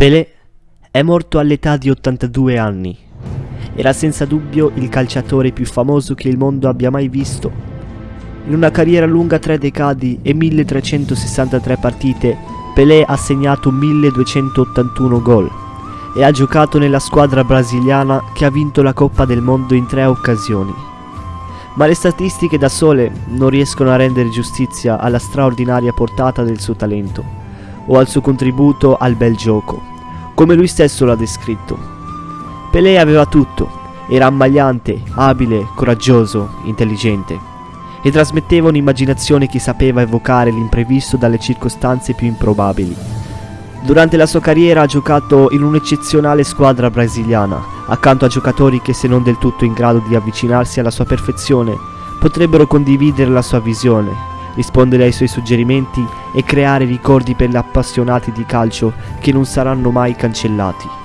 Pelé è morto all'età di 82 anni. Era senza dubbio il calciatore più famoso che il mondo abbia mai visto. In una carriera lunga tre decadi e 1363 partite, Pelé ha segnato 1281 gol e ha giocato nella squadra brasiliana che ha vinto la Coppa del Mondo in tre occasioni. Ma le statistiche da sole non riescono a rendere giustizia alla straordinaria portata del suo talento o al suo contributo al bel gioco, come lui stesso l'ha descritto. Pelé aveva tutto, era ammagliante, abile, coraggioso, intelligente e trasmetteva un'immaginazione che sapeva evocare l'imprevisto dalle circostanze più improbabili. Durante la sua carriera ha giocato in un'eccezionale squadra brasiliana, accanto a giocatori che se non del tutto in grado di avvicinarsi alla sua perfezione, potrebbero condividere la sua visione, rispondere ai suoi suggerimenti e creare ricordi per gli appassionati di calcio che non saranno mai cancellati.